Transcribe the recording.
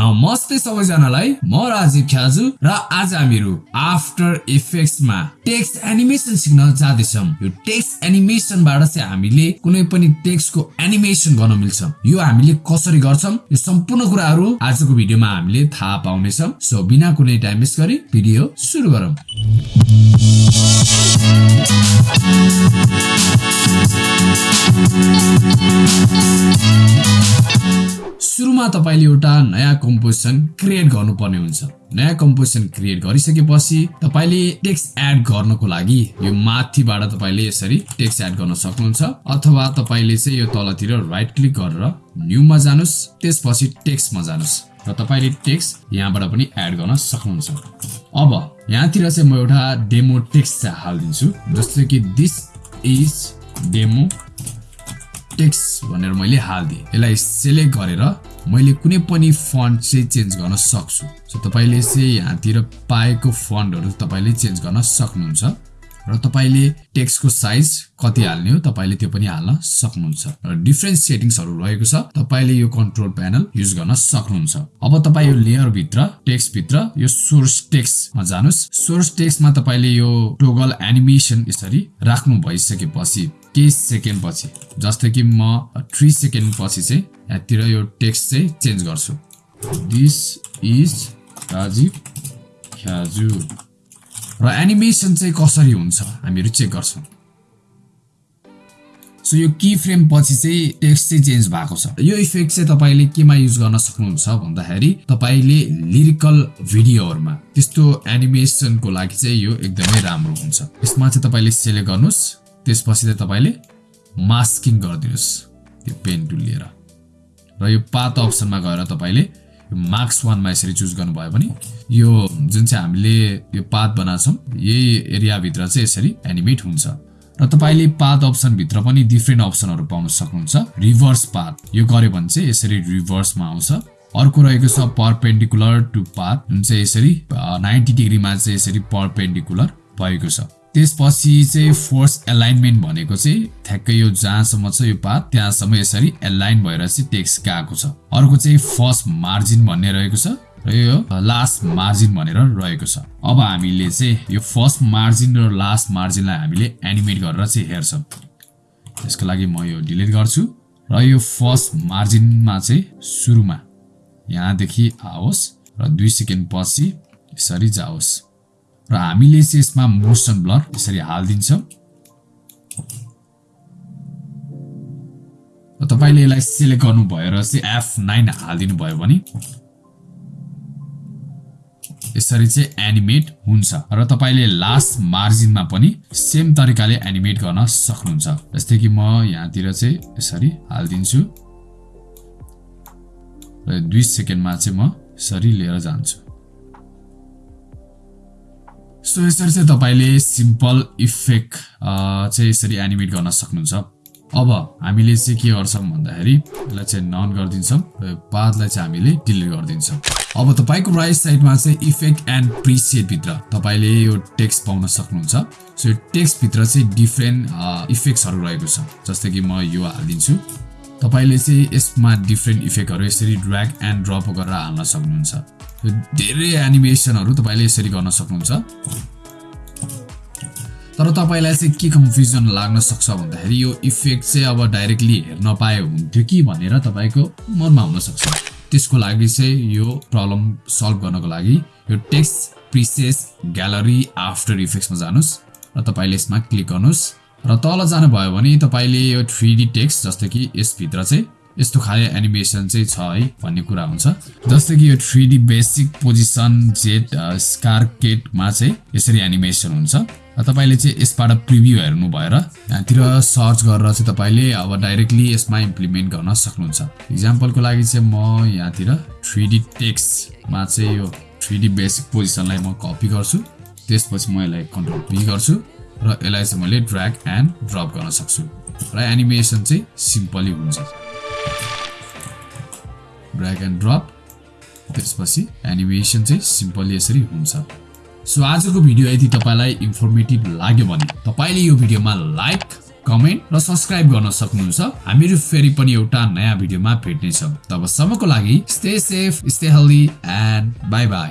नमस्ते सबैजनालाई म राजीव ख्याजु र आज हामीहरू आफ्टर इफेक्ट्समा टेक्स्ट एनिमेसन सिक्न जाँदैछौँ। यो टेक्स्ट एनिमेसनबाट चाहिँ हामीले कुनै पनि टेक्स्टको एनिमेसन गर्न मिल्छ। यो हामीले कसरी गर्छौँ? यो सम्पूर्ण कुराहरू आजको भिडियोमा हामीले थाहा पाउनेछौँ। सो बिना कुनै टाइम गरी भिडियो सुरु गरौँ। सुरुमा तपाईँले एउटा नयाँ कम्पोजिसन क्रिएट गर्नुपर्ने हुन्छ। नयाँ कम्पोजिसन क्रिएट गरिसकेपछि तपाईँले टेक्स्ट एड गर्नको लागि यो माथिबाट तपाईँले यसरी टेक्स्ट एड गर्न सक्नुहुन्छ अथवा तपाईँले चाहिँ यो तलतिर राइट क्लिक गरेर न्यूमा जानुहोस् त्यसपछि टेक्स्टमा जानुहोस् र तपाईँले टेक्स्ट यहाँबाट पनि एड गर्न सक्नुहुन्छ। अब यहाँतिर चाहिँ म एउटा डेमो टेक्स्ट चाहिँ हालिदिन्छु जस्तै कि दिस इज डेमो टेक्स्ट भनेर मैले हालिदिएँ। यसलाई सेलेक्ट गरेर मैले कुनै पनि फन्ट चाहिँ चेन्ज गर्न सक्छु। सो तपाईँले चाहिँ यहाँतिर पाएको फन्टहरू तपाईँले चेन्ज गर्न सक्नुहुन्छ र तपाईँले टेक्स्टको साइज कति हाल्ने हो तपाईँले त्यो पनि हाल्न सक्नुहुन्छ र डिफ्रेन्ट सेटिङ्सहरू रहेको छ तपाईँले यो कन्ट्रोल प्यानल युज गर्न सक्नुहुन्छ। अब तपाईँ यो लेयरभित्र टेक्स्टभित्र यो सोर्स टेक्स्टमा जानुहोस्। सोर्स टेक्स्टमा तपाईँले यो टोगल एनिमेसन यसरी राख्नु भइसकेपछि केही सेकेन्ड पछि जस्तै कि म थ्री सेकेन्ड पछि चाहिँ यहाँतिर यो टेक्स्ट चाहिँ चेन्ज गर्छु। दिस इज राजीव ख्याजु र एनिमेसन चाहिँ कसरी हुन्छ हामीहरू चेक गर्छौँ। सो यो की फ्रेम पछि चाहिँ टेक्स्ट चाहिँ चेन्ज भएको छ। यो इफेक्ट चाहिँ तपाईँले केमा युज गर्न सक्नुहुन्छ भन्दाखेरि तपाईँले लिरिकल भिडियोहरूमा त्यस्तो एनिमेसनको लागि चाहिँ यो एकदमै राम्रो हुन्छ। यसमा चाहिँ तपाईँले सेलेक्ट गर्नुहोस्। त्यसपछि चाहिँ तपाईँले मास्किङ गरिदिनुहोस् त्यो पेन टुल लिएर। र यो पात अप्सनमा गएर तपाईँले मार्क्स वानमा यसरी चुज गर्नुभयो भने यो जुन चाहिँ हामीले यो पात बनाएको छौँ यही एरियाभित्र चाहिँ यसरी एनिमेट हुन्छ। र तपाईँले पात अप्सनभित्र पनि डिफ्रेन्ट अप्सनहरू पाउन सक्नुहुन्छ। रिभर्स पाथ यो गऱ्यो भने चाहिँ यसरी रिभर्समा आउँछ। अर्को रहेको छ परपेन्डिकुलर टु पाथ जुन चाहिँ यसरी नाइन्टी डिग्रीमा चाहिँ यसरी परपेन्डिकुलर भएको छ। त्यसपछि चाहिँ फोर्स एलाइनमेन्ट भनेको चाहिँ ठ्याक्कै यो जहाँसम्म छ यो पात त्यहाँसम्म यसरी एलाइन भएर चाहिँ टेक्स्ट गएको छ। अर्को चाहिँ फर्स्ट मार्जिन भन्ने रहेको छ र यो लास्ट मार्जिन भनेर रहेको छ। अब हामीले चाहिँ यो फर्स्ट मार्जिन र लास्ट मार्जिनलाई हामीले एनिमेट गरेर चाहिँ हेर्छौँ। त्यसको लागि म यो डिलिट गर्छु। र यो फर्स्ट मार्जिनमा चाहिँ सुरुमा यहाँदेखि आओस् र दुई सेकेन्ड पछि यसरी जाओस्। र हामीले चाहिँ यसमा मोसन ब्लर यसरी हालिदिन्छौँ। र तपाईँले यसलाई सेलेक्ट गर्नु भएर चाहिँ एफ नाइन हालिदिनु भयो भने यसरी चाहिँ एनिमेट हुन्छ र तपाईँले लास्ट मार्जिनमा पनि सेम तरिकाले एनिमेट गर्न सक्नुहुन्छ। जस्तै कि म यहाँतिर चाहिँ यसरी हालिदिन्छु। र दुई सेकेन्डमा चाहिँ म यसरी लिएर जान्छु। सो यसरी चाहिँ तपाईँले सिम्पल इफेक्ट चाहिँ यसरी एनिमेट गर्न सक्नुहुन्छ। अब हामीले चाहिँ के गर्छौँ भन्दाखेरि यसलाई चाहिँ नन गरिदिन्छौँ र पातलाई चाहिँ हामीले डिलिट गरिदिन्छौँ। अब तपाईँको राइट साइडमा चाहिँ इफेक्ट एन्ड प्रिसेटभित्र तपाईँले यो टेक्स्ट पाउन सक्नुहुन्छ। सो यो टेक्स्टभित्र चाहिँ डिफ्रेन्ट इफेक्ट्सहरू रहेको छ। जस्तै कि म यो हालिदिन्छु। तपाईँले चाहिँ यसमा डिफ्रेन्ट इफेक्टहरू यसरी ड्र्याग एन्ड ड्रप गरेर हाल्न सक्नुहुन्छ। धेरै एनिमेसनहरू तपाईँले यसरी गर्न सक्नुहुन्छ। तर तपाईँलाई चाहिँ के कन्फ्युजन लाग्न सक्छ भन्दाखेरि यो इफेक्ट चाहिँ अब डाइरेक्टली हेर्न पाए हुन्थ्यो कि भनेर तपाईँको मनमा हुनसक्छ त्यसको लागि चाहिँ यो प्रब्लम सल्भ गर्नको लागि यो टेक्स्ट प्रिसेस ग्यालरी आफ्टर इफेक्ट्समा जानुहोस् र तपाईँले यसमा क्लिक गर्नुहोस्। र तल जानुभयो भने तपाईँले यो थ्री डी टेक्स्ट जस्तै कि यसभित्र चाहिँ यस्तो खाले एनिमेसन चाहिँ छ है भन्ने कुरा हुन्छ। जस्तै कि यो थ्री डी बेसिक पोजिसन जेट स्कारकेटमा चाहिँ यसरी एनिमेसन हुन्छ। तपाईँले चाहिँ यसबाट प्रिभ्यू हेर्नु भएर यहाँतिर सर्च गरेर चाहिँ तपाईँले अब डाइरेक्टली यसमा इम्प्लिमेन्ट गर्न सक्नुहुन्छ। इक्जाम्पलको लागि चाहिँ म यहाँतिर थ्री डी टेक्स्टमा चाहिँ यो थ्री डी बेसिक पोजिसनलाई म कपी गर्छु। त्यसपछि म यसलाई कन्ट्रोल पी गर्छु। र यसलाई चाहिँ मैले ड्र्याग एन्ड ड्रप गर्न सक्छु। र एनिमेसन चाहिँ सिम्पली हुन्छ। ड्र्याग एन्ड ड्रप त्यसपछि एनिमेसन चाहिँ सिम्पली यसरी हुन्छ। सो आजको भिडियो यदि तपाईँलाई इन्फर्मेटिभ लाग्यो भने तपाईँले यो भिडियोमा लाइक कमेन्ट र सब्सक्राइब गर्न सक्नुहुन्छ। हामीहरू फेरि पनि एउटा नयाँ भिडियोमा भेट्नेछौँ। तबसम्मको लागि stay safe stay healthy and bye bye